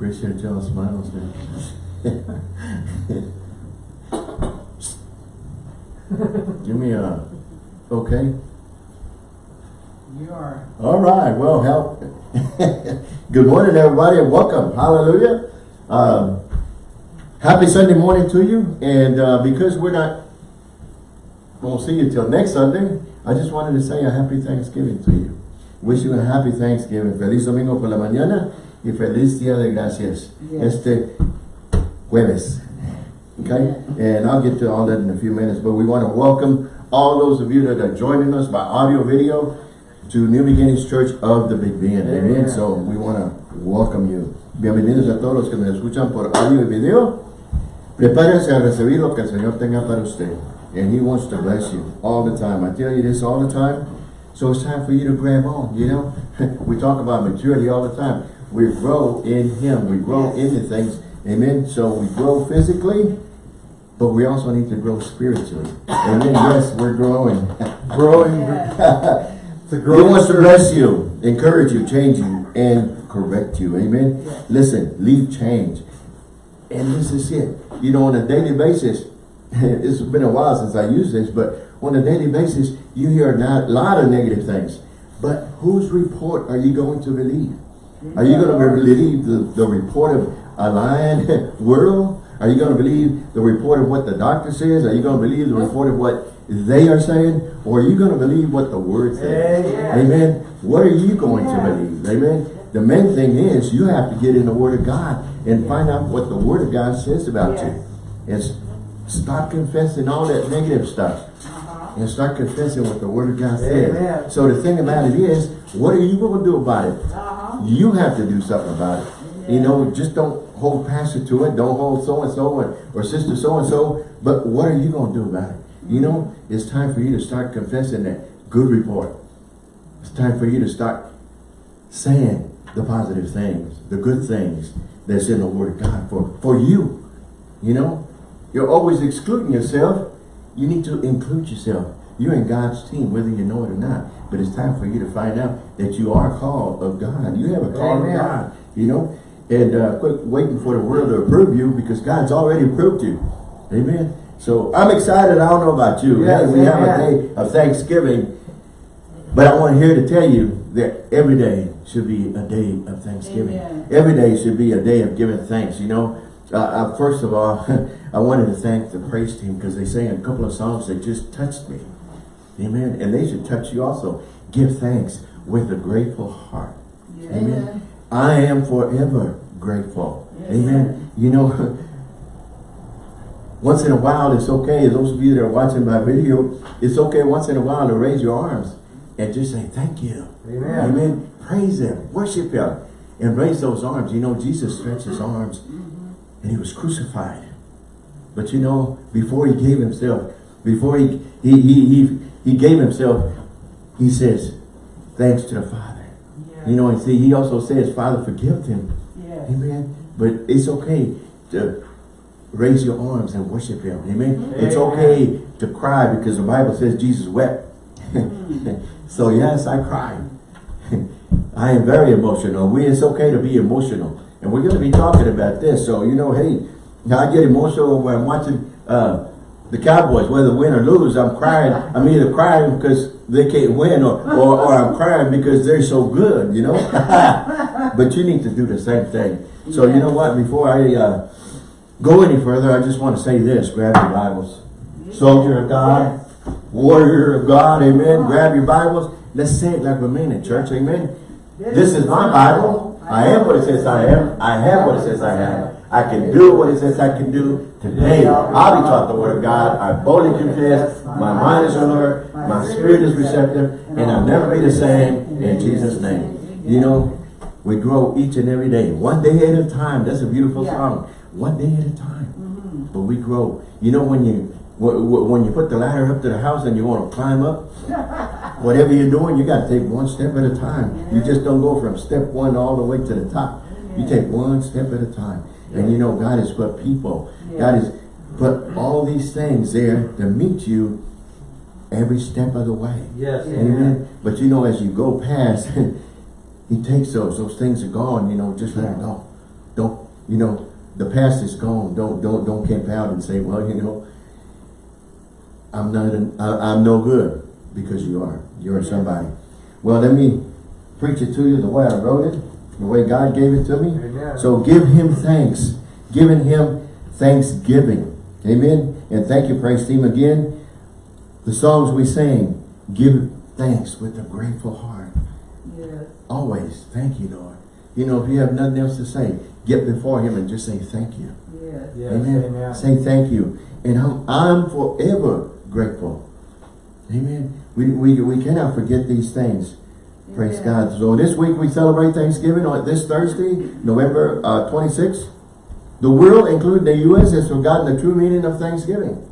Appreciate y'all smiles, man. Give me a, okay? You are. All right, well, help. Good morning, everybody, and welcome. Hallelujah. Um, happy Sunday morning to you. And uh, because we're not won't see you till next Sunday, I just wanted to say a happy Thanksgiving to you. Wish you a happy Thanksgiving. Feliz domingo por la mañana y feliz día de gracias. Yes. Este jueves. Okay? And I'll get to all that in a few minutes, but we want to welcome all those of you that are joining us by audio video to New Beginnings Church of the Big Bend. Amen. Amen. So we want to welcome you. Bienvenidos a todos los que me escuchan por audio y video. Prepárense a recibir lo que el Señor tenga para usted. And He wants to bless you all the time. I tell you this all the time. So it's time for you to grab on, you know. we talk about maturity all the time. We grow in Him. We grow Yes. into things. Amen. So we grow physically, but we also need to grow spiritually. Amen. Yes, we're growing. Growing. He wants to bless you, encourage you, change you, and correct you. Amen. Yes. Listen, leave change. And this is it. You know, on a daily basis, it's been a while since I used this, but on a daily basis, you hear a lot of negative things. But whose report are you going to believe? Are you going to believe the, the report of a lying world? Are you going to believe the report of what the doctor says? Are you going to believe the report of what they are saying? Or are you going to believe what the word says? Amen. Amen. What are you going Yeah. to believe? Amen. The main thing is you have to get in the Word of God and find out what the Word of God says about Yes. you. And stop confessing all that negative stuff. Uh-huh. And start confessing what the Word of God says. Amen. So the thing about it is, what are you going to do about it? Uh-huh. You have to do something about it. You know, just don't hold pastor to it. Don't hold so-and-so or, or sister so-and-so. But what are you going to do about it? You know, it's time for you to start confessing that good report. It's time for you to start saying the positive things, the good things that's in the Word of God for, for you. You know, you're always excluding yourself. You need to include yourself. You're in God's team, whether you know it or not. But it's time for you to find out that you are called of God. You have a call Amen. of God, you know. And uh, quit waiting for the world to approve you because God's already approved you. Amen. So I'm excited. I don't know about you. Yes, we have a day of Thanksgiving. But I want here to tell you that every day should be a day of Thanksgiving. Amen. Every day should be a day of giving thanks, you know. Uh, uh, first of all, I wanted to thank the praise team because they sang a couple of songs that just touched me. Amen. And they should touch you also. Give thanks with a grateful heart. Amen. I am forever grateful. Yes. Amen. You know, once in a while, it's okay. Those of you that are watching my video, it's okay once in a while to raise your arms and just say thank you. Amen. Amen. Praise Him. Worship Him. And raise those arms. You know, Jesus stretched His arms mm-hmm. and He was crucified. But you know, before He gave Himself, before He, he, he, he, he gave Himself, He says, thanks to the Father. You know, and see, He also says, Father, forgive them. Yes. Amen. But it's okay to raise your arms and worship Him. Amen. It's okay to cry because the Bible says Jesus wept. so yes, I cry. I am very emotional. We it's okay to be emotional. And we're going to be talking about this. So, you know, hey, I get emotional when I'm watching uh, the Cowboys, whether win or lose. I'm crying. I'm either crying because they can't win or, or, or I'm crying because they're so good, you know. but you need to do the same thing. So, you know what? Before I uh, go any further, I just want to say this. Grab your Bibles. Soldier of God, warrior of God, amen. Grab your Bibles. Let's say it like we're mean in church, amen. This is my Bible. I am what it says I am. I have what it says I have. I can do what it says I can do. Today, I'll be taught the word of God. I boldly confess. My mind is alert. My spirit is receptive. And I'll never be the same in Jesus' name. You know, we grow each and every day. One day at a time. That's a beautiful Yeah. song. One day at a time. But we grow. You know, when you wh- wh- when you put the ladder up to the house and you want to climb up, whatever you're doing, you got to take one step at a time. You just don't go from step one all the way to the top. You take one step at a time. And you know, God has put people. God has put all these things there to meet you every step of the way. Yes. Amen. But you know, as you go past, he takes those. Those things are gone, you know, just let them go. Don't, you know, the past is gone. Don't, don't, don't camp out and say, well, you know, I'm not, an, I, I'm no good because you are. You're somebody. Well, let me preach it to you the way I wrote it, the way God gave it to me. Amen. So give him thanks. Giving him thanksgiving. Amen. And thank you, praise team again. The songs we sing, give thanks with a grateful heart. Yes. Always. Thank you, Lord. You know, if you have nothing else to say, get before him and just say thank you. Yes. Yes, Amen. amen. Say thank you. And I'm, I'm forever grateful. Amen. We, we, we cannot forget these things. Praise Amen. God. So this week we celebrate Thanksgiving on this Thursday, November uh, 26th. The world, including the U.S., has forgotten the true meaning of Thanksgiving.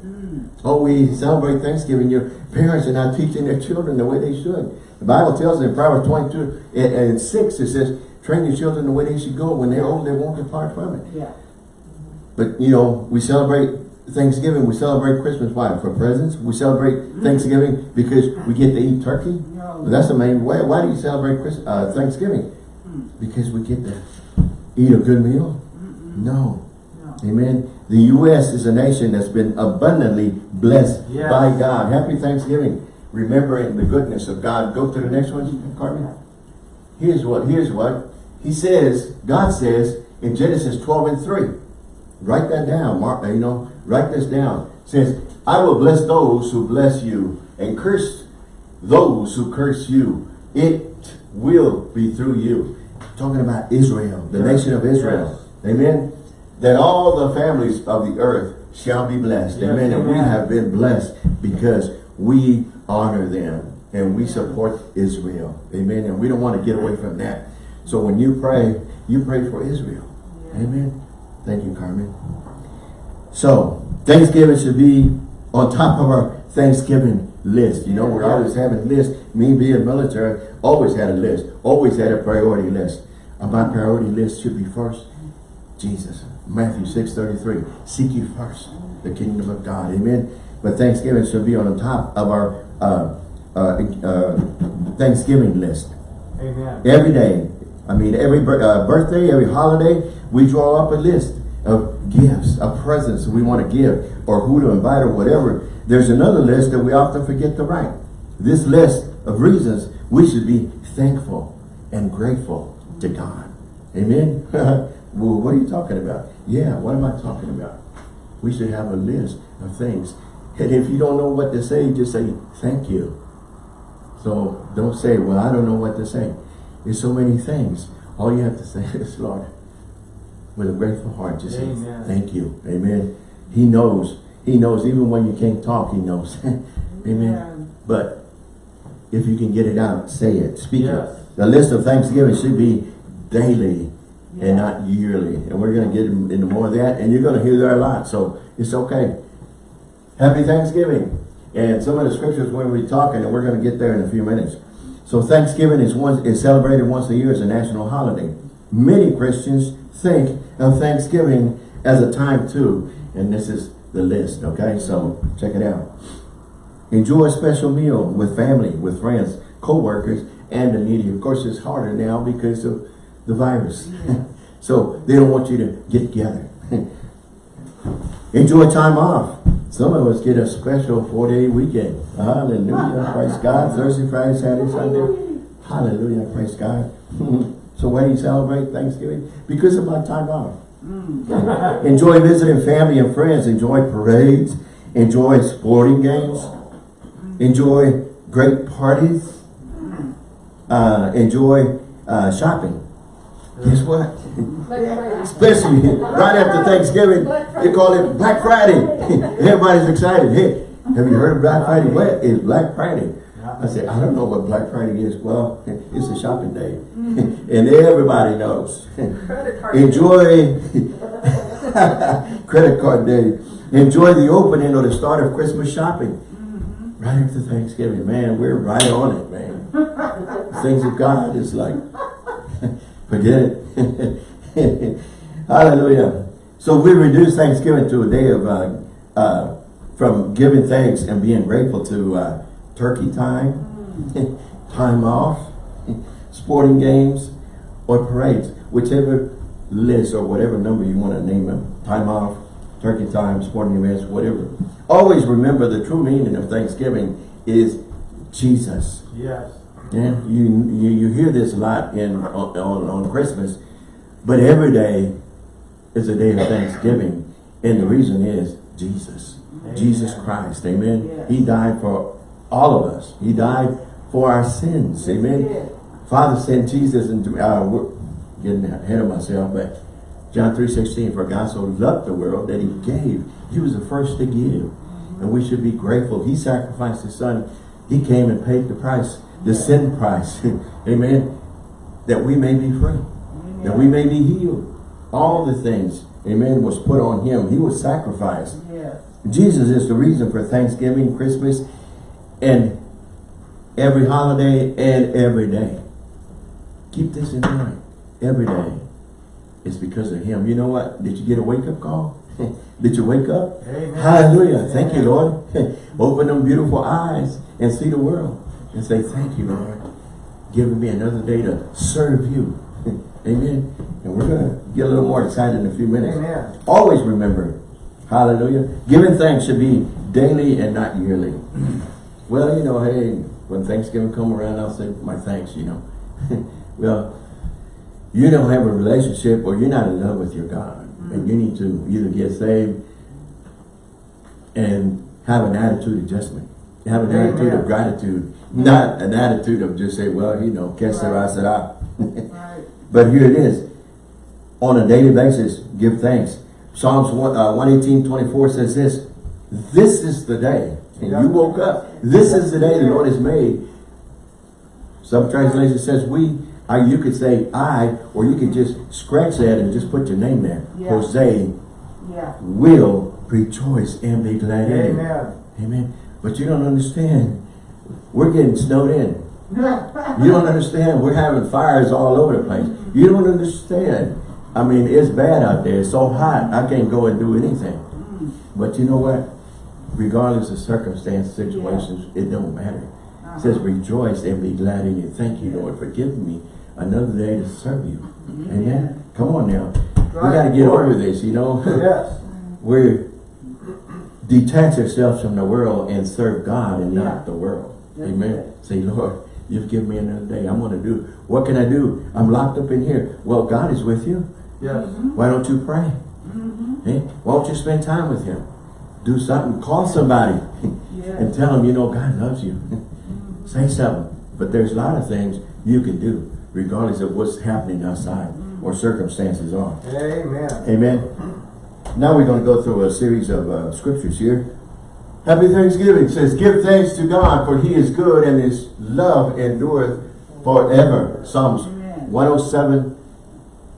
Mm. Oh, we celebrate Thanksgiving. Your parents are not teaching their children the way they should. The Bible tells us in Proverbs 22 and, and 6, it says, train your children the way they should go. When they're old, they won't depart from it. Yeah. But, you know, we celebrate Thanksgiving. We celebrate Christmas. Why? For presents. We celebrate Thanksgiving because we get to eat turkey. No. That's the main way. Why do you celebrate Christ, uh, Thanksgiving? Because we get to eat a good meal? No. No. Amen. The U.S. is a nation that's been abundantly blessed Yes. by God. Happy Thanksgiving. Remembering the goodness of God. Go to the next one, Carmen. Here's what, here's what. He says, God says in Genesis 12 and 3. Write that down. Mark, you know, write this down. says, I will bless those who bless you and curse those who curse you. It will be through you. Talking about Israel, the Yes. nation of Israel. Amen. That all the families of the earth shall be blessed. Yes, amen. And we have been blessed because we honor them and we support Israel. Amen. And we don't want to get away from that. So when you pray, you pray for Israel. Amen. Thank you, Carmen. So, Thanksgiving should be on top of our Thanksgiving list. You know, we're always having lists. Me being military, always had a list. Always had a priority list. And my priority list should be first, Jesus. Matthew 6.33. Seek you first the kingdom of God. Amen. But Thanksgiving should be on the top of our uh, uh, uh, Thanksgiving list. Amen. Every day, I mean, every uh, birthday, every holiday, we draw up a list of gifts, of presents we want to give, or who to invite, or whatever. There's another list that we often forget to write. This list of reasons we should be thankful and grateful to God. Amen? well, what are you talking about? Yeah, what am I talking about? We should have a list of things. And if you don't know what to say, just say, thank you. So don't say, well, I don't know what to say. There's so many things. All you have to say is, Lord, with a grateful heart, just say, thank you. Amen. He knows. He knows. Even when you can't talk, he knows. Amen. But if you can get it out, say it. Speak Yes. it. The list of Thanksgiving should be daily Yeah. and not yearly. And we're going to get into more of that. And you're going to hear that a lot. So it's okay. Happy Thanksgiving. And some of the scriptures we're talking, and we're going to get there in a few minutes. So Thanksgiving is once is celebrated once a year as a national holiday. Many Christians think of Thanksgiving as a time too. And this is the list, okay? So check it out. Enjoy a special meal with family, with friends, co-workers, and the needy. Of course, it's harder now because of the virus. so they don't want you to get together. Enjoy time off. Some of us get a special four-day weekend. Hallelujah. Praise God. Thursday, Friday, Saturday, Sunday. Hallelujah. Praise God. so why do you celebrate Thanksgiving? Because of my time off. Enjoy visiting family and friends. Enjoy parades. Enjoy sporting games. Enjoy great parties. Uh, enjoy uh, shopping. Guess what? Especially right after Thanksgiving, they call it Black Friday. Everybody's excited. Hey, have you heard of Black Friday? What is Black Friday? I said, I don't know what Black Friday is. Well, it's a shopping day. and everybody knows. Enjoy credit card day. Enjoy the opening or the start of Christmas shopping. Right after Thanksgiving. Man, we're right on it, man. Things of God is like, forget it. Hallelujah. So we reduce Thanksgiving to a day of, uh, uh, from giving thanks and being grateful to uh, turkey time, time off, sporting games, or parades, whichever list or whatever number you want to name them, time off, turkey time, sporting events, whatever. Always remember the true meaning of Thanksgiving is Jesus. Yes. Yeah, you, you you hear this a lot in on, on, Christmas, but every day is a day of Thanksgiving, and the reason is Jesus, Jesus Christ, Amen. He died for all of us. He died for our sins, Amen. Father sent Jesus into uh, we're getting ahead of myself, but John three sixteen, for God so loved the world that He gave. He was the first to give, and we should be grateful. He sacrificed His Son. He came and paid the price, the sin price, Amen. That we may be free, that we may be healed. All the things, Amen, was put on Him. He was sacrificed. Yes. Jesus is the reason for Thanksgiving, Christmas, and every holiday and every day. Keep this in mind. Every day is because of him. You know what? Did you get a wake-up call? Did you wake up? Amen. Hallelujah. Thank you, Lord. Open them beautiful eyes and see the world. And say, thank you, Lord. Giving me another day to serve you. Amen. And we're going to get a little more excited in a few minutes. Amen. Always remember, hallelujah, giving thanks should be daily and not yearly. well, you know, hey, when Thanksgiving come around, I'll say my thanks, you know. well, you don't have a relationship or you're not in love with your God. And mm-hmm. you need to either get saved and have an attitude adjustment. Have an Amen. attitude of gratitude. Not an attitude of just say, well, you know, sera. Right. But here it is. On a daily basis, give thanks. Psalms 1, uh, 118, 24 says this. This is the day. And you woke up. This is the day the Lord has made. Some translation says we. I, you could say I, or you could just scratch that and just put your name there. Yeah. Jose Yeah. will rejoice and be glad in it. Amen. Amen. But you don't understand. We're getting snowed in. You don't understand. We're having fires all over the place. You don't understand. I mean, it's bad out there. It's so hot. I can't go and do anything. But you know what? Regardless of circumstance, situations, it don't matter. It says, rejoice and be glad in it. Thank you, Lord, for giving me another day to serve you. Amen. Come on now. We got to get over this, you know. Yes. We're detach ourselves from the world and serve God and Yeah. not the world. Amen. Say, Lord, you've given me another day. I'm going to do. What can I do? I'm locked up in here. Well, God is with you. Yes. Why don't you pray? Eh? Why don't you spend time with him? Do something. Call somebody and tell them, you know, God loves you. Say something. But there's a lot of things you can do regardless of what's happening outside or circumstances are. Amen. Amen. Now we're going to go through a series of uh, scriptures here. Happy Thanksgiving It says, Give thanks to God, for he is good and his love endureth forever. Psalms Amen. 107,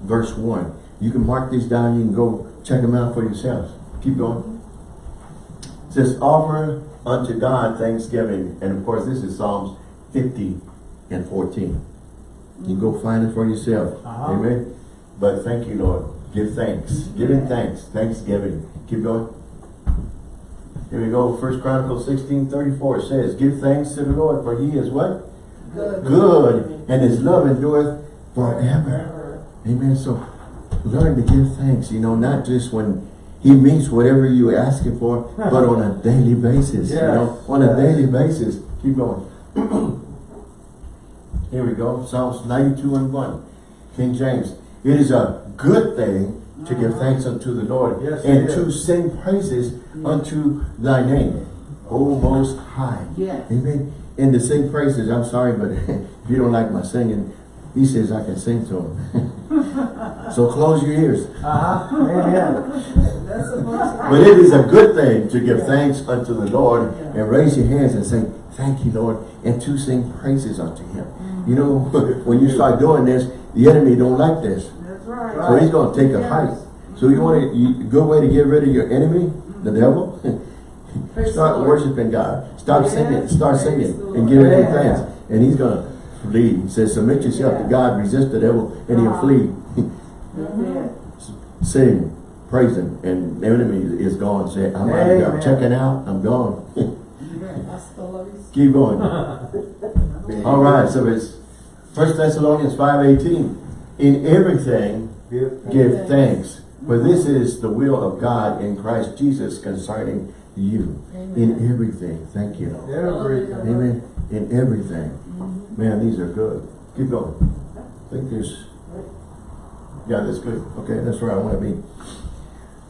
verse 1. You can mark these down. You can go check them out for yourselves. Keep going. It says, Offer unto God thanksgiving. And of course, this is Psalms 50 and 14. You can go find it for yourself. Uh-huh. Amen. But thank you, Lord. Give thanks. Giving thanks. Thanksgiving. Keep going. Here we go. First Chronicles 16, 34 says, Give thanks to the Lord, for he is what? Good. Good. And his love endureth forever. Amen. So learn to give thanks, you know, not just when he meets whatever you ask him for, but on a daily basis. You know, on a daily basis. Keep going. Here we go. Psalms 92 and 1. King James. It is a good thing to give thanks unto the Lord Yes, and to sing praises unto thy name, O Most High. Yes. Amen. And to sing praises, I'm sorry, but if you don't like my singing, he says I can sing to him. so close your ears. Uh-huh. The most But it is a good thing to give thanks unto the Lord and raise your hands and say, thank you, Lord, and to sing praises unto him. Mm-hmm. You know, when you start doing this, the enemy don't like this. Right. So he's going to take a fight. So you want a good way to get rid of your enemy, the devil? Start worshiping God. Stop Yes, singing. Start singing and giving him Amen. thanks. And he's going to flee. He says, submit yourself to God, resist the devil, and he'll Uh-huh. flee. Sing, praise him, and the enemy is gone. Say, I'm, I'm, I'm checking out. I'm gone. Hasta la vista. Keep going. All right, so it's First Thessalonians 5.18. In everything, Give thanks. Give thanks. For this is the will of God in Christ Jesus concerning you. In everything. Thank you. Everything. Amen. In everything. Mm-hmm. Man, these are good. Keep going. I think there's, yeah, that's good. Okay, that's where I want to be.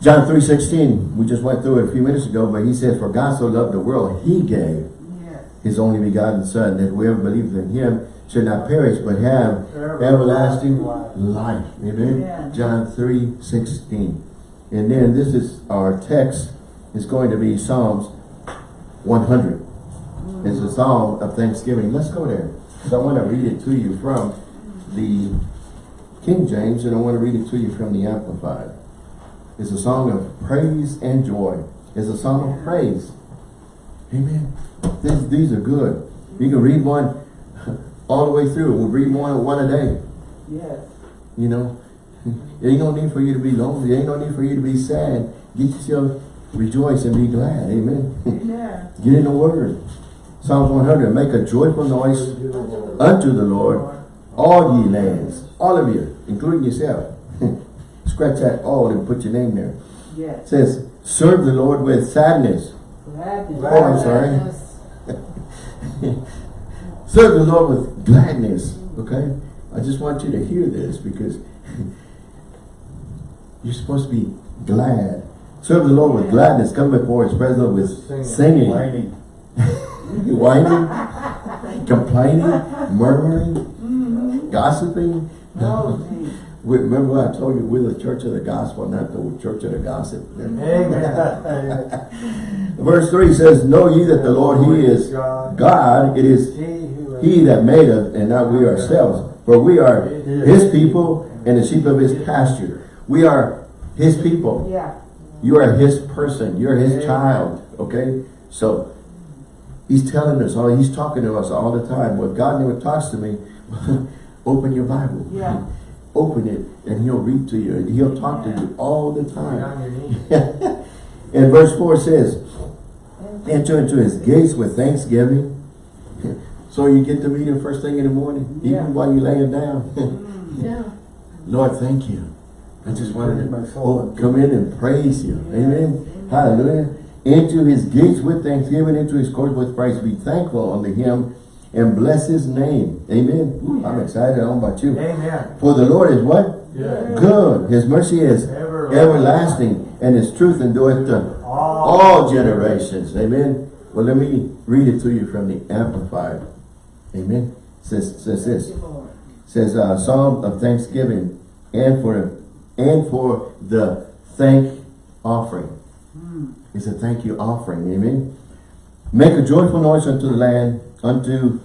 John 3.16, we just went through it a few minutes ago, but he says, For God so loved the world, he gave Yes. his only begotten Son, that whoever believes in him should not perish, but have everlasting life. Amen. Amen. John 3.16. And then this is our text, is going to be Psalms 100. It's a psalm of thanksgiving. Let's go there. Because I want to read it to you from the King James, and I want to read it to you from the Amplified. It's a song of praise and joy. It's a song of praise. Amen. These, these are good. You can read one all the way through. We'll read one, one a day. Yes. You know, there ain't no need for you to be lonely. There ain't no need for you to be sad. Get yourself rejoice and be glad. Amen. Amen. Get in the word. Psalms 100. Make a joyful noise unto the Lord, all ye lands. All of you, including yourself. Scratch that all and put your name there. It Yes. says, serve the Lord with sadness. Gladness. Oh, I'm sorry. Gladness. Serve the Lord with gladness. Okay? I just want you to hear this because you're supposed to be glad. Serve the Lord with gladness. Come before his presence with singing. Whining. Whining, complaining, murmuring, mm-hmm. gossiping. Oh, gee. We- Remember what I told you, we're the church of the gospel, not the church of the gossip. Amen. Verse 3 says, Know ye that the Lord, He is God, it is He that made us, and not we ourselves. For we are His people and the sheep of His pasture. We are His people. Yeah. You are His person. You're His child. Okay? So, He's telling us, all He's talking to us all the time. Well, God never talks to me. Open your Bible. Yeah. Open it, and He'll read to you. And He'll talk to you all the time. And verse 4 says, Enter into his gates with thanksgiving. So you get to meet him first thing in the morning, Yeah. even while you're laying down. Mm. Yeah. Lord, thank you. I just wanted My to soul. oh, come in and praise you. Yeah. Amen. Amen. Hallelujah. Into his gates with thanksgiving, into his courts with praise. Be thankful unto him and bless his name. Amen. Ooh, I'm excited. I don't know about you. Amen. For the Lord is what? Good. Good. His mercy is Everlasting. everlasting, and his truth endureth to All, all generations. Amen. Well, let me read it to you from the Amplified. Amen. Says says this. Says uh, Psalm of thanksgiving and for and for the thank offering. It's a thank you offering. Amen. Make a joyful noise unto the land, unto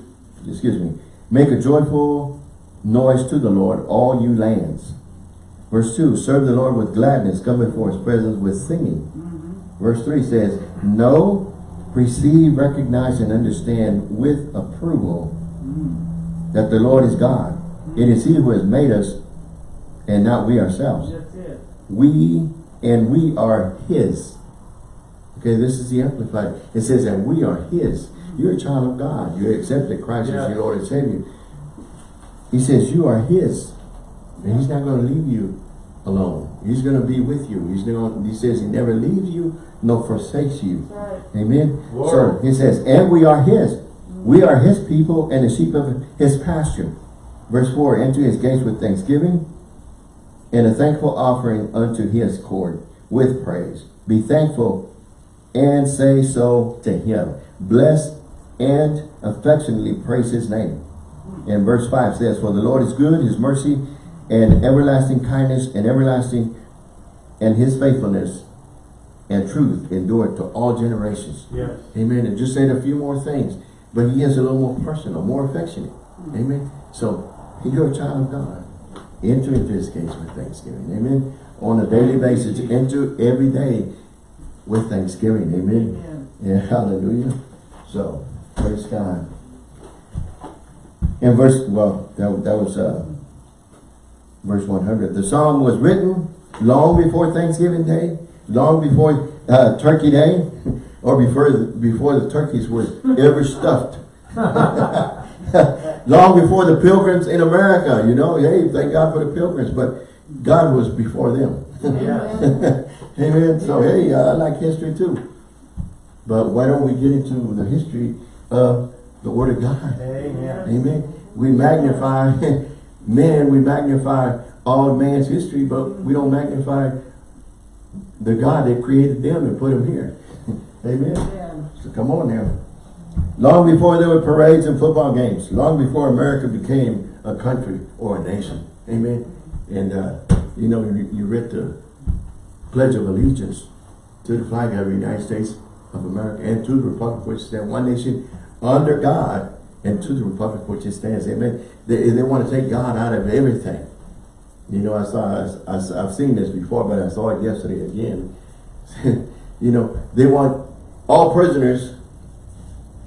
excuse me. Make a joyful noise to the Lord, all you lands. Verse 2, serve the Lord with gladness, come before his presence with singing. Verse 3 says, Know, perceive, recognize, and understand with approval that the Lord is God. It is he who has made us and not we ourselves. We and we are his. Okay, this is the Amplified. It says that we are his. You're a child of God. You accepted Christ Yeah. as your Lord and Savior. He says you are his. And he's not going to leave you alone. He's going to be with you. He's going. He says he never leaves you nor forsakes you. Right. Amen. Lord. So he says, and we are his. We are his people and the sheep of his pasture. Verse 4, enter his gates with thanksgiving and a thankful offering unto his court with praise. Be thankful and say so to him. Bless and affectionately praise his name. And verse 5 says, For the Lord is good, his mercy and everlasting kindness and everlasting and his faithfulness and truth endure to all generations. Yes. Amen. And just said a few more things. But he is a little more personal, more affectionate. Amen. So you're a child of God. Enter into his gates with thanksgiving. Amen. On a daily basis. Enter every day with thanksgiving. Amen. Amen. Yeah, hallelujah. So, praise God. In verse, well, that, that was uh, verse 100. The psalm was written long before Thanksgiving Day, long before uh, Turkey Day, or before the, before the turkeys were ever stuffed. long before the pilgrims in America, you know, hey, thank God for the pilgrims. But God was before them. Yes. Amen. So hey, uh, I like history too. But why don't we get into the history of the Word of God? Amen. Amen. We magnify men, we magnify all man's history, but we don't magnify the God that created them and put them here. Amen. Yeah. So come on now. Long before there were parades and football games, long before America became a country or a nation. Amen. And uh, you know, you, you read the Pledge of Allegiance to the flag of the United States of America and to the Republic which stands one nation under God and to the Republic which it stands. Amen. They, they want to take God out of everything. You know, I saw, I, I've seen this before, but I saw it yesterday again. you know, they want all prisoners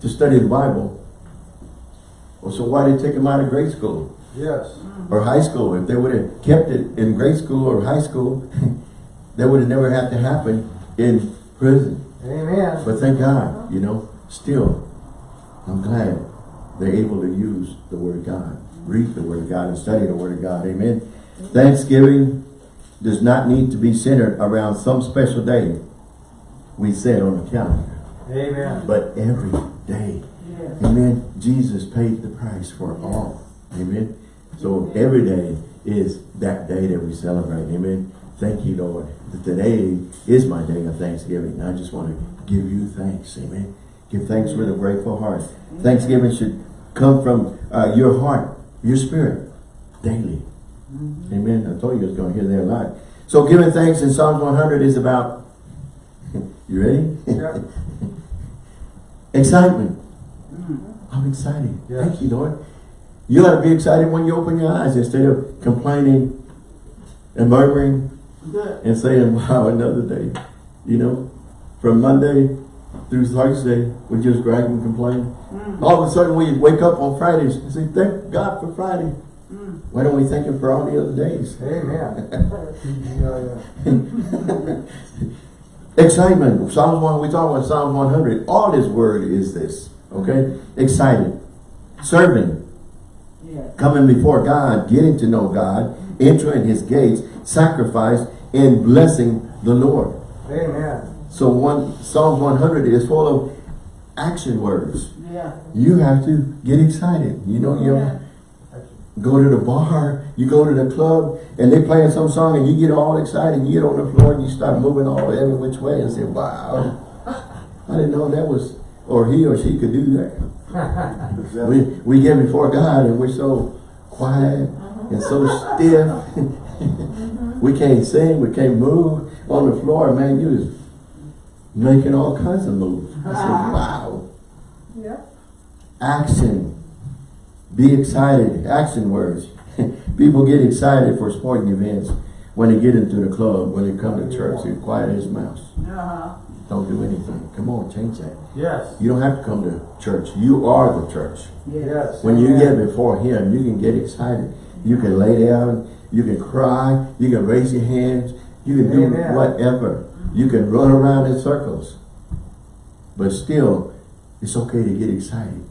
to study the Bible. Well, so why did they take them out of grade school Yes. or high school? If they would have kept it in grade school or high school, that would have never had to happen in prison. Amen. But thank God, you know, still, I'm glad they're able to use the Word of God, read the Word of God, and study the Word of God. Amen. Thanksgiving does not need to be centered around some special day we set on the calendar, Amen. but every day. Yes. Amen. Jesus paid the price for all. Amen. So every day is that day that we celebrate. Amen. Thank you, Lord. that Today is my day of Thanksgiving. I just want to give you thanks. Amen. Give thanks with a grateful heart. Thanksgiving should come from uh, your heart, your spirit, daily. Amen. I told you I was going to hear that a lot. So giving thanks in Psalms 100 is about, you ready? Yeah. Excitement. Mm. I'm excited. Yes. Thank you, Lord. You ought to be excited when you open your eyes instead of complaining and murmuring and saying, wow, another day. You know, from Monday through Thursday, we just grab and complain. Mm. All of a sudden, we wake up on Fridays and say, thank God for Friday. Mm. Why don't we thank Him for all the other days? Amen. Yeah, yeah. Excitement. Psalms 1, we talk about Psalms 100. All His word is this. Okay? Excited. Serving. Yes. coming before God, getting to know God, entering his gates, sacrifice, and blessing the Lord. Amen. So one Psalm 100 is full of action words. Yeah. You have to get excited. You know, you Yeah. go to the bar, you go to the club, and they playing some song, and you get all excited, you get on the floor, and you start moving all every which way, and say, wow, I didn't know that was, or he or she could do that. We, we get before God and we're so quiet and so stiff. Mm-hmm. we can't sing, we can't move on the floor. Man, you was making all kinds of moves. I said, uh-huh. wow. Yeah. Action. Be excited. Action words. People get excited for sporting events when they get into the club, when they come to church. They're quiet as mouse. Uh-huh. Don't do anything. Come on, change that. Yes. You don't have to come to church. You are the church. Yes. When you Amen. get before him, you can get excited. You can lay down, you can cry, you can raise your hands, you can do whatever. You can run around in circles. But still, it's okay to get excited.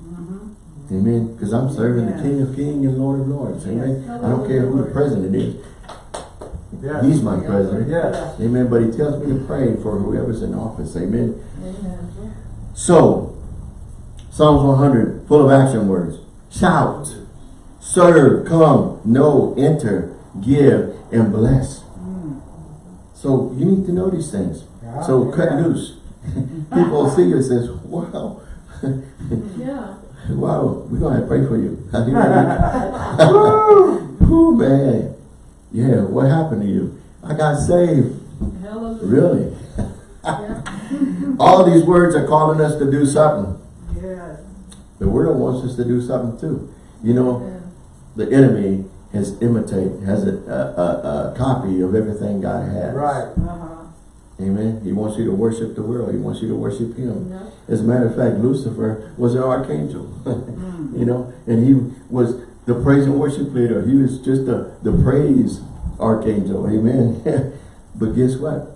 Amen. Because I'm serving the King of Kings and Lord of Lords. Amen. Yes. I don't care who the president is. Yes. He's my president. Yes. Amen. But he tells me to pray for whoever's in office. Amen. Amen. So, Psalms 100, full of action words. Shout, serve, come, know, enter, give, and bless. Mm. So you need to know these things. Yeah, so cut yeah. loose. People see you and says, wow, Yeah. Wow, we're going to pray for you. Woo, man. Yeah, what happened to you? I got saved. Hallelujah. Really? All these words are calling us to do something. Yes. The world wants us to do something too. You know, Yeah. the enemy has imitate, has a, a, a, a copy of everything God has. Right. Uh-huh. Amen. He wants you to worship the world. He wants you to worship him. Yeah. As a matter of fact, Lucifer was an archangel. Mm. you know, and he was the praise and worship leader. He was just the, the praise archangel. Amen. but guess what?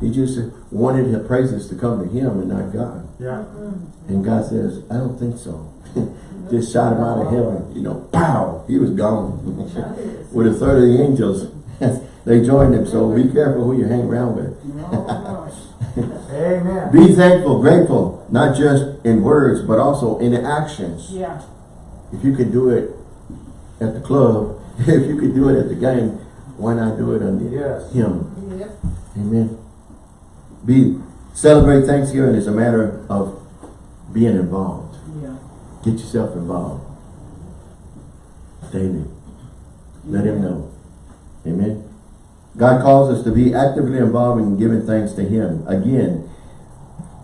He just wanted the praises to come to him and not God. Yeah. Mm-hmm. And God says, I don't think so. Just shot him out of heaven. You know, pow, he was gone. With a third of the angels They join them, so be careful who you hang around with. Oh. Amen. Be thankful, grateful, not just in words, but also in actions. Yeah. If you could do it at the club, if you could do it at the game, why not do it on Yes. him? Yep. Amen. Be celebrate Thanksgiving is a matter of being involved. Yeah. Get yourself involved. Daily. Let him know. Amen. God calls us to be actively involved in giving thanks to him. Again,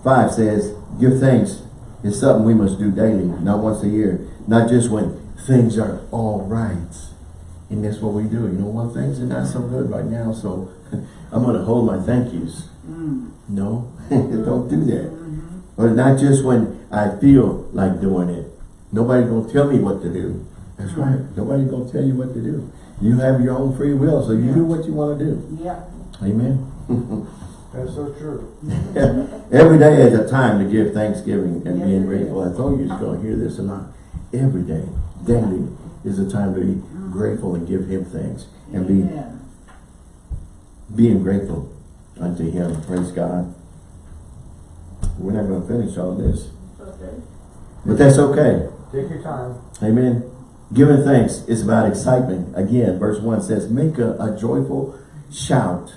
5 says, give thanks is something we must do daily, not once a year. Not just when things are all right. And that's what we do. You know what? Things are not so good right now, so I'm going to hold my thank yous. Mm. No, don't do that. Mm-hmm. Or not just when I feel like doing it. Nobody's going to tell me what to do. That's right. Nobody's going to tell you what to do. You have your own free will, so you do what you want to do. Yeah. Amen. That's so true. Every day is a time to give thanksgiving and Yes, being grateful. I told you you're going to hear this a lot. Every day, daily, is a time to be grateful and give him thanks. And be Amen. being grateful unto him. Praise God. We're not going to finish all this. Okay. But that's okay. Take your time. Amen. Giving thanks is about excitement. Again, verse 1 says, Make a, a joyful shout.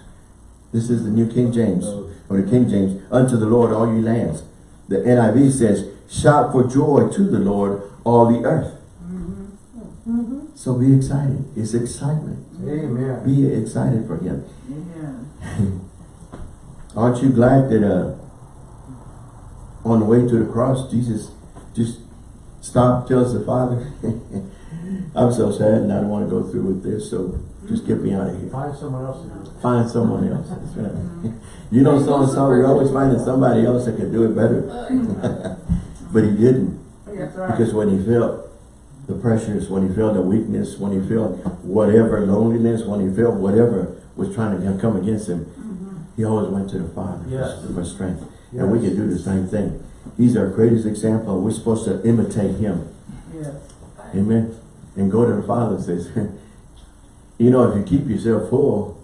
This is the New King James, or the King James, unto the Lord all ye lands. The NIV says, Shout for joy to the Lord all the earth. So be excited. It's excitement. Amen. Be excited for him. Amen. Aren't you glad that uh, on the way to the cross, Jesus just stopped, tells the Father, I'm so sad and I don't want to go through with this, so just get me out of here. Find someone else to do it. Find someone else. That's right. You know so-and-so, you're always finding somebody else that could do it better. but he didn't. Because when he felt the pressures, when he felt the weakness, when he felt whatever loneliness, when he felt whatever was trying to come against him, mm-hmm. he always went to the Father for- Yes. for strength. And we can do the same thing. He's our greatest example. We're supposed to imitate him. Yes. Amen. And go to the Father and says, you know, if you keep yourself full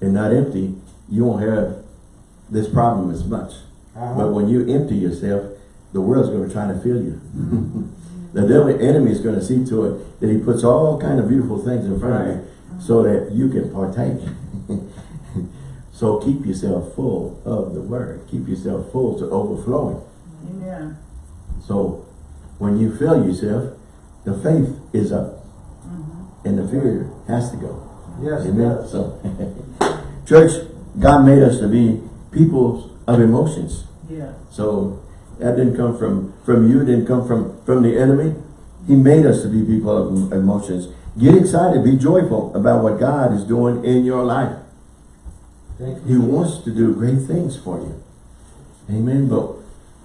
and not empty, you won't have this problem as much. Uh-huh. But when you empty yourself, the world's going to try to fill you. the devil enemy is going to see to it that he puts all kind of beautiful things in front of you so that you can partake. so keep yourself full of the word. Keep yourself full to overflowing. Amen. So when you fill yourself, the faith is up mm-hmm. and the fear has to go. Yes, Amen. does. So, church, God made us to be people of emotions. Yeah. So that didn't come from, from you, didn't come from, from the enemy. He made us to be people of emotions. Get excited, be joyful about what God is doing in your life. Thank He wants to do great things for you. Amen. But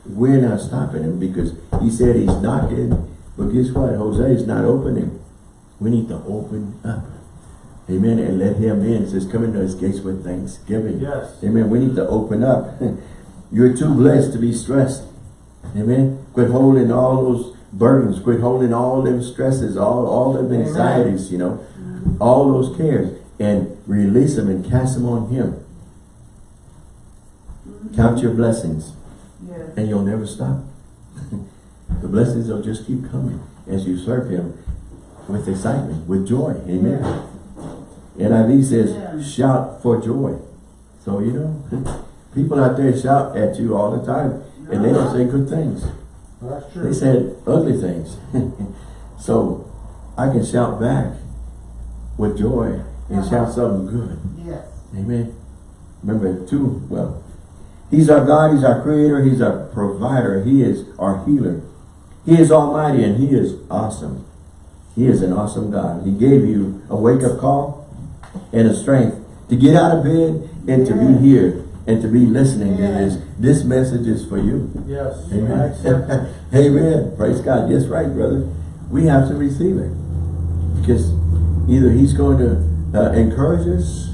we're not stopping him because he said he's knocking. But guess what? Jose is not opening. We need to open up. Amen. And let him in. It says, come into his gates with thanksgiving. Yes. Amen. We need to open up. You're too blessed to be stressed. Amen. Quit holding all those burdens. Quit holding all them stresses, all, all them anxieties, you know, all those cares and release them and cast them on him. Count your blessings Yes. and you'll never stop. the blessings will just keep coming as you serve him with excitement, with joy. Amen. NIV says, Amen. shout for joy. So, you know, people out there shout at you all the time and they don't say good things. Well, that's They true. said ugly things. so, I can shout back with joy and uh-huh. shout something good. Yes. Amen. Remember too, well, He's our God, He's our creator, He's our provider, He is our healer. He is almighty and He is awesome. He is an awesome God. He gave you a wake-up call and a strength to get out of bed and to be here and to be listening to this. This message is for you. Yes. Amen. accept it. Amen. Praise God. Yes, right, brother. We have to receive it. Because either he's going to uh, encourage us,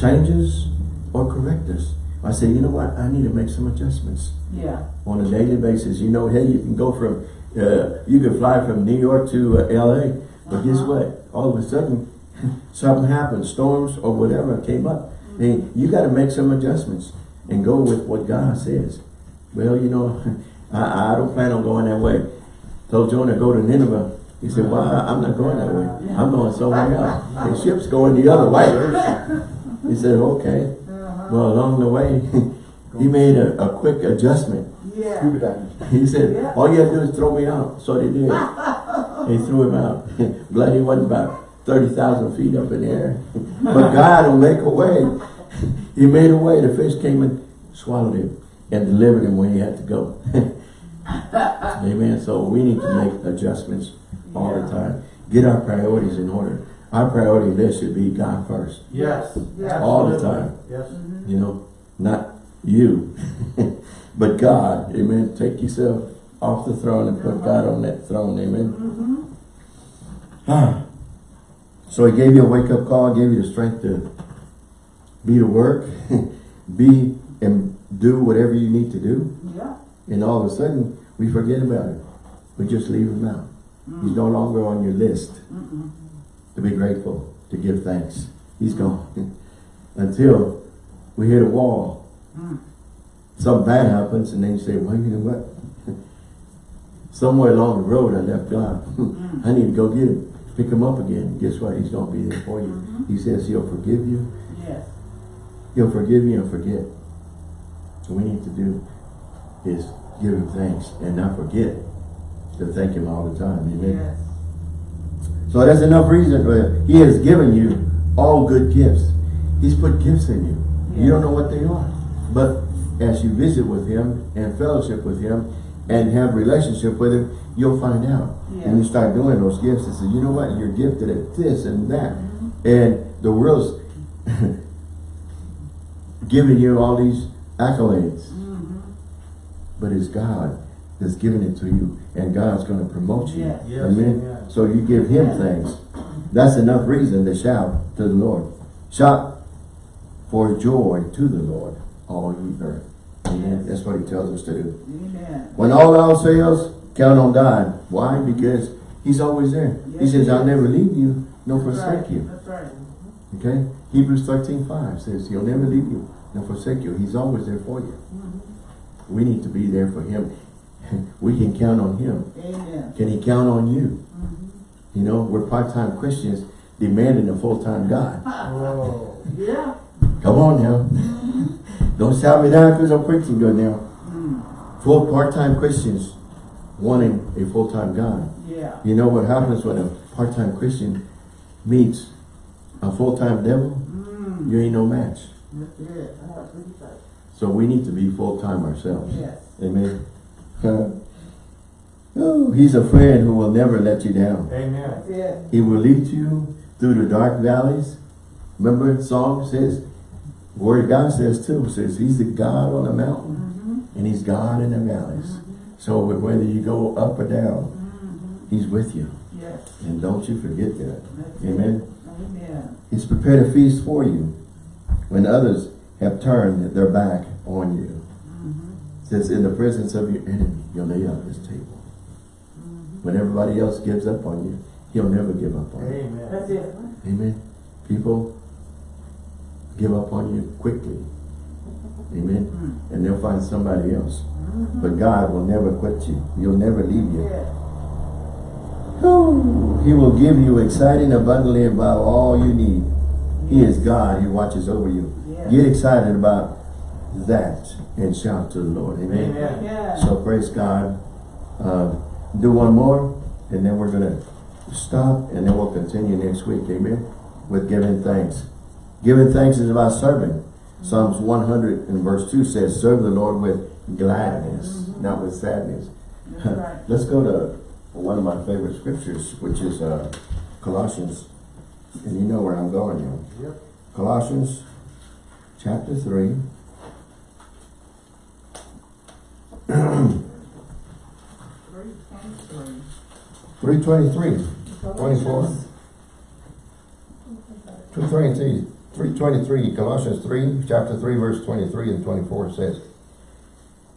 change us, or correct us. I said, you know what? I need to make some adjustments Yeah. on a daily basis. You know, hey, you can go from, uh, you can fly from New York to uh, L.A., but guess Uh-huh. what? All of a sudden, something happened, storms or whatever came up. And you got to make some adjustments and go with what God says. Well, you know, I, I don't plan on going that way. Told Jonah go to Nineveh. He said, well, I'm not going that way. I'm going somewhere else. The ship's going the other way. He said, okay. Well, along the way, he made a, a quick adjustment. Yeah. He said, all you have to do is throw me out. So they did. He threw him out. Glad he wasn't about 30,000 feet up in the air. But God will make a way. He made a way. The fish came and swallowed him and delivered him when he had to go. Amen. So we need to make adjustments all the time. Get our priorities in order. Our priority list should be God first. Yes. Yeah. All the time. Yes. You know, not you, but God. Amen. Take yourself off the throne and put God on that throne. Amen. Mm-hmm. Ah. So he gave you a wake-up call, gave you the strength to be to work, be and do whatever you need to do. Yeah. And all of a sudden, we forget about it. We just leave him out. He's no longer on your list Mm-mm. To be grateful, to give thanks. He's gone. Until we hit a wall. Mm. Something bad happens and then you say, well, you know what? Somewhere along the road I left God. Mm. I need to go get him, pick him up again. Guess what? He's going to be there for you. Mhm. He says he'll forgive you. Yes. He'll forgive you and forget. So we need to do is give him thanks and not forget to thank him all the time. Amen. Yes. So that's enough reason. For, that. he has given you all good gifts. He's put gifts in you. You don't know what they are. But as you visit with him and fellowship with him and have relationship with him, you'll find out. Yeah. And you start doing those gifts and say, you know what, you're gifted at this and that. And the world's giving you all these accolades. Mm-hmm. But it's God that's giving it to you. And God's going to promote you. Yes. Yes, Amen. amen. So you give him thanks. That's enough reason to shout to the Lord. Shout for joy to the Lord, all ye earth. Amen. That's what he tells us to do. Amen. When all else fails, count on God. Why? Because he's always there. He says, I'll never leave you, nor That's right. forsake you. That's right. Okay? Hebrews 13, 5 says, he'll never leave you, nor forsake you. He's always there for you. Mm-hmm. We need to be there for him. We can count on him. Amen. Can he count on you? Mm-hmm. You know, we're part-time Christians demanding a full-time God. Oh. Yeah. Come on now. Don't shout me down because I'm preaching good now. Mm. Full part-time Christians wanting a full-time God. Yeah. You know what happens when a part-time Christian meets a full-time devil? Mm. You ain't no match. That's it. That's what he said. So we need to be full-time ourselves. Yes. Amen. Oh, he's a friend who will never let you down. Amen. That's. He will lead you through the dark valleys. Remember the song says, Word of God says too, says he's the God on the mountain Mm-hmm. and he's God in the valleys. So whether you go up or down, Mm-hmm. he's with you. Yes. And don't you forget that. That's it. Amen. Amen. He's prepared a feast for you when others have turned their back on you. Says, in the presence of your enemy, you'll lay out this table. Mm-hmm. When everybody else gives up on you, he'll never give up on you. Amen. That's it. Amen. People give up on you quickly. Amen. Mm. And they'll find somebody else. Mm-hmm. But God will never quit you. He'll never leave you. Yes. Whew. He will give you exciting abundantly about all you need. He is God. He watches over you. Yes. Get excited about that and shout to the Lord. Amen. Amen. Yeah. So praise God. Uh, do one more and then we're going to stop and then we'll continue next week. Amen. With giving thanks. Giving thanks is about serving. Psalms 100 and verse 2 says, serve the Lord with gladness, not with sadness. Right. Let's go to one of my favorite scriptures, which is uh, Colossians. And you know where I'm going now. Yep. Colossians chapter 3. Three twenty-three. 323. 24. 223. 323. Colossians 3, chapter 3, verse 23 and 24 says,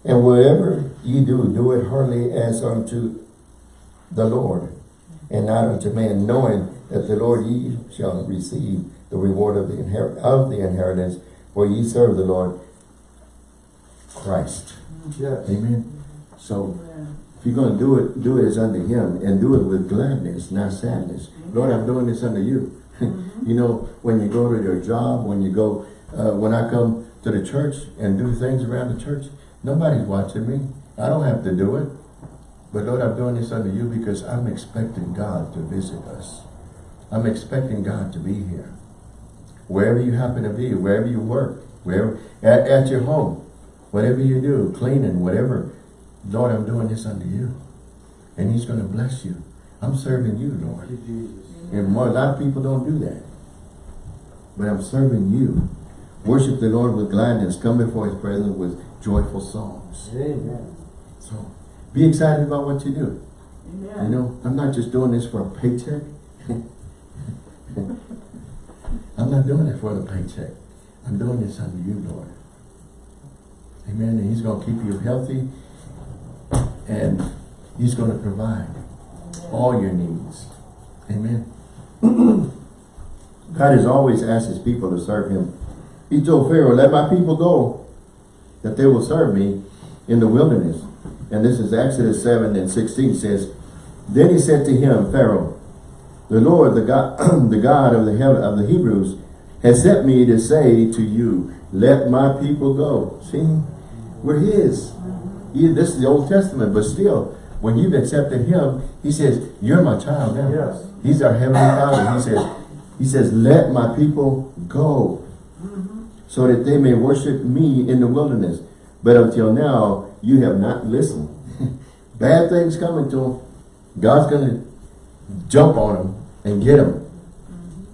And whatever ye do, do it heartily as unto the Lord, and not unto man, knowing that the Lord ye shall receive the reward of the of the inheritance, for ye serve the Lord Christ. Yes. Amen. So Amen. if you're going to do it, do it as unto him and do it with gladness, not sadness. Lord, I'm doing this unto you. you know, when you go to your job, when you go, uh, when I come to the church and do things around the church, nobody's watching me. I don't have to do it. But Lord, I'm doing this unto you because I'm expecting God to visit us. I'm expecting God to be here. Wherever you happen to be, wherever you work, wherever at, at your home, whatever you do, cleaning, whatever. Lord, I'm doing this unto you. And he's going to bless you. I'm serving you, Lord. Jesus. And more, a lot of people don't do that. But I'm serving you. Worship the Lord with gladness. Come before his presence with joyful songs. Amen. So be excited about what you do. Amen. You know, I'm not just doing this for a paycheck. I'm not doing it for the paycheck. I'm doing this unto you, Lord. Amen. And he's going to keep you healthy. And he's going to provide all your needs. Amen. God has always asked his people to serve him. He told Pharaoh, let my people go, that they will serve me in the wilderness. And this is Exodus 7 and 16 says, Then he said to him, Pharaoh, the Lord, the God, the God of the heaven of the Hebrews, has sent me to say to you, let my people go. See, we're his. He- this is the Old Testament, but still, when you've accepted him, he says, you're my child now. Yes. He's our heavenly father. He says, he says, let my people go so that they may worship me in the wilderness. But until now, you have not listened. Bad things coming to them. God's going to jump on them and get them.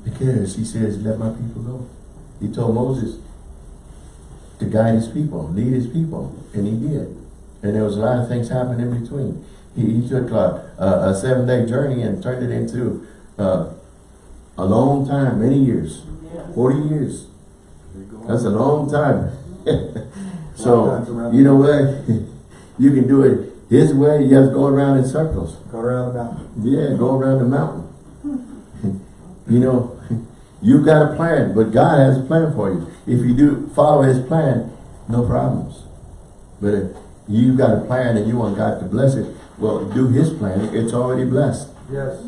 Because he says, let my people go. He told Moses to guide his people, lead his people. And he did. And there was a lot of things happening in between. He, he took a, a, a seven-day journey and turned it into uh, a long time, many years. Yes. 40 years. There you go. That's a long time. so, you know what? you can do it his way. You have to go around in circles. Go around the mountain. Yeah, go around the mountain. you know, you got a plan, but God has a plan for you. If you do follow his plan, no problems. But if you've got a plan and you want God to bless it, well, do his plan. It's already blessed. Yes.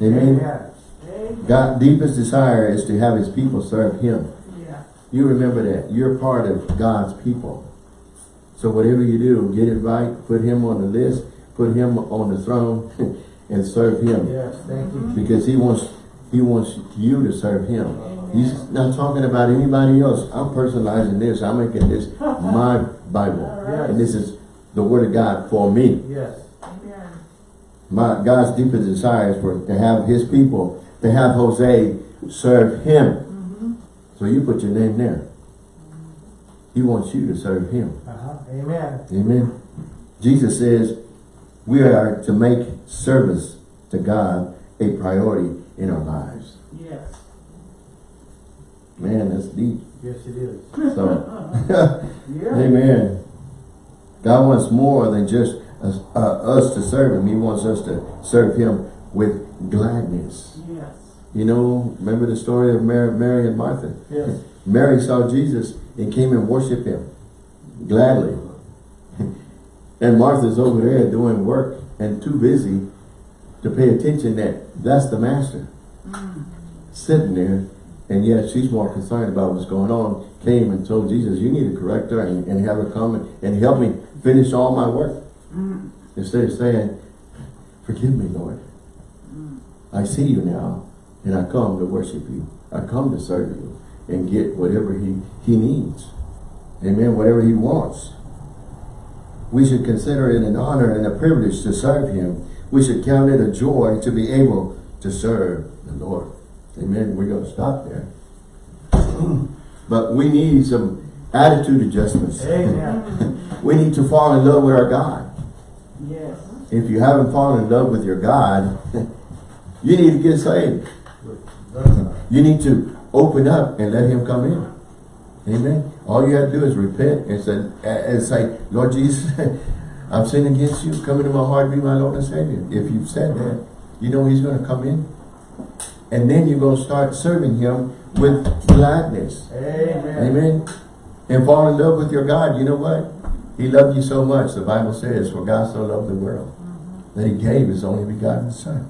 Amen. Amen. God's deepest desire is to have his people serve him. Yeah. You remember that. You're part of God's people. So whatever you do, get it right, put him on the list, put him on the throne, and serve him. Yes. Thank you. Because he wants he wants you to serve him. He's not talking about anybody else. I'm personalizing this. I'm making this my Bible. Yes. And this is the word of God for me. Yes. Amen. My God's deepest desire is for to have his people, to have Jose serve him. So you put your name there. He wants you to serve him. Uh-huh. Amen. Amen. Jesus says we are to make service to God a priority in our lives. Yes. Man, that's deep. Yes, it is. So, Yeah. amen. God wants more than just us, uh, us to serve him. He wants us to serve him with gladness. Yes. You know, remember the story of Mary, Mary and Martha? Yes. Mary saw Jesus and came and worshiped him gladly. and Martha's over there doing work and too busy to pay attention that that's the master. Sitting there, and yet she's more concerned about what's going on. Came and told Jesus, you need to correct her and, and have her come and, and help me finish all my work. Instead of saying, forgive me, Lord. I see you now, and I come to worship you. I come to serve you and get whatever he, he needs. Amen, whatever he wants. We should consider it an honor and a privilege to serve him. We should count it a joy to be able to serve the Lord. Amen. We're going to stop there. but we need some attitude adjustments. Amen. we need to fall in love with our God. Yes. If you haven't fallen in love with your God, you need to get saved. You need to open up and let him come in. Amen. All you have to do is repent and say, and say Lord Jesus, I've sinned against you. Come into my heart, be my Lord and Savior. If you've said that, you know he's going to come in. And then you're going to start serving him with gladness. Amen. Amen. And fall in love with your God. You know what? He loved you so much. The Bible says, for God so loved the world mm-hmm. that he gave his only begotten son.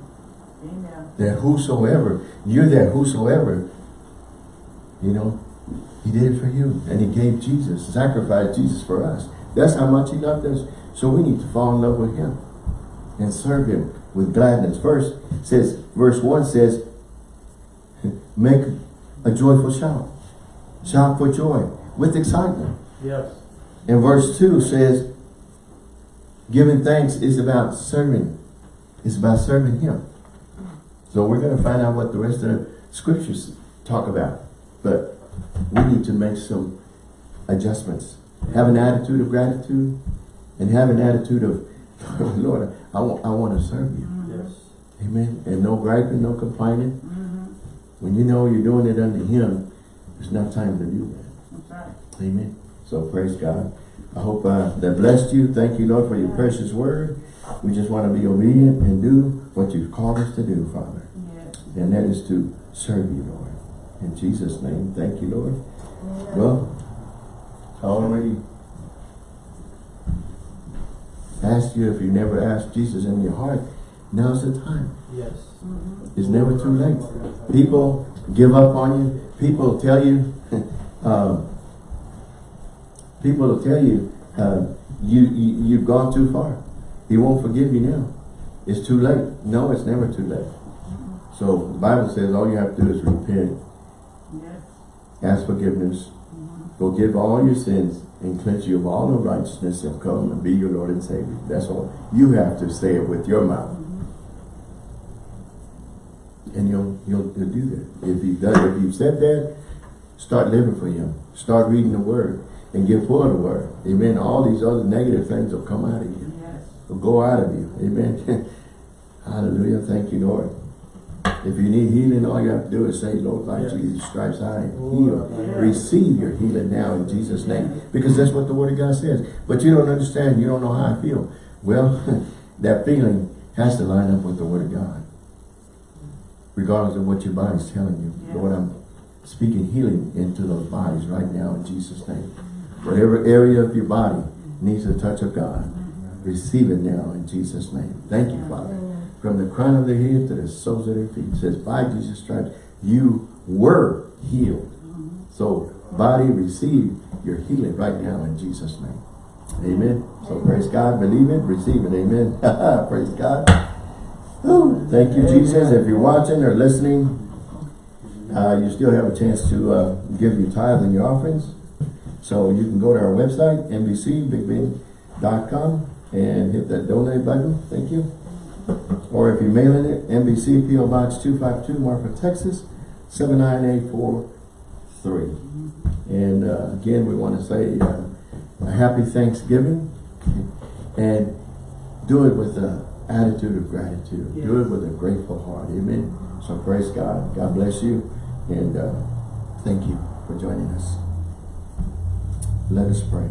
Amen. That whosoever, you're that whosoever, you know, he did it for you. And he gave Jesus, sacrificed Jesus for us. That's how much he loved us. So we need to fall in love with him and serve him with gladness. First says, verse 1 says, make a joyful shout. Shout for joy with excitement. Yes. And verse 2 says, giving thanks is about serving. It's about serving him. So we're going to find out what the rest of the scriptures talk about. But we need to make some adjustments. Have an attitude of gratitude and have an attitude of, Lord, I want, I want to serve you. Yes. Amen. And no griping, no complaining. When you know you're doing it unto him, there's not time to do that. That's right. Amen. So praise God. I hope uh, that blessed you. Thank you, Lord, for your precious word. We just want to be obedient and do what you've called us to do, Father. Yes. And that is to serve you, Lord. In Jesus' name, thank you, Lord. Amen. Well, I already asked you if you never asked Jesus in your heart, now's the time. Yes. It's never too late. People give up on you. People tell you, um, people will tell you, uh, you, you, you've gone too far. He won't forgive you now. It's too late. No, it's never too late. So the Bible says all you have to do is repent, Yes. ask forgiveness, forgive all your sins, and cleanse you of all unrighteousness and come and be your Lord and Savior. That's all. You have to say it with your mouth. And you'll, you'll, you'll do that. If you've done, if you've said that, start living for him. Start reading the word and get full of the word. Amen. All these other negative things will come out of you. Yes. Will go out of you. Amen. Hallelujah. Thank you, Lord. If you need healing, all you have to do is say, Lord, by Yes. Jesus' stripes, I am healed. Am. Receive your healing now in Jesus' name. Because that's what the word of God says. But you don't understand. You don't know how I feel. Well, that feeling has to line up with the word of God. Regardless of what your body's telling you. Yeah. Lord, I'm speaking healing into those bodies right now in Jesus' name. Whatever area of your body needs a touch of God, receive it now in Jesus' name. Thank you, Father. From the crown of their head to the soles of their feet. It says, by Jesus' stripes, you were healed. So, body, receive your healing right now in Jesus' name. Amen. So, praise God. Believe it. Receive it. Amen. praise God. Whew. Thank you, Jesus. If you're watching or listening, uh, you still have a chance to uh, give your tithe and your offerings. So you can go to our website, nbcbigbend.com and hit that donate button. Thank you. Or if you're mailing it, NBC PO Box 252, Marfa, Texas, 79843. And uh, again, we want to say uh, a happy Thanksgiving and do it with an attitude of gratitude. Do it with a grateful heart. Amen. So praise God. God bless you. And uh, thank you for joining us. Let us pray.